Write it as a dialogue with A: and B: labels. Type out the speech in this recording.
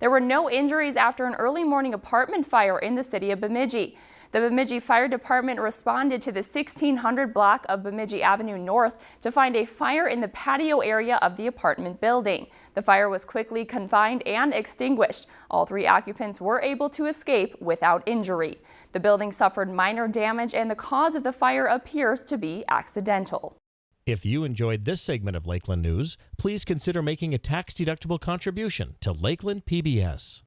A: There were no injuries after an early morning apartment fire in the city of Bemidji. The Bemidji Fire Department responded to the 1600 block of Bemidji Avenue North to find a fire in the patio area of the apartment building. The fire was quickly confined and extinguished. All three occupants were able to escape without injury. The building suffered minor damage and the cause of the fire appears to be accidental.
B: If you enjoyed this segment of Lakeland News, please consider making a tax-deductible contribution to Lakeland PBS.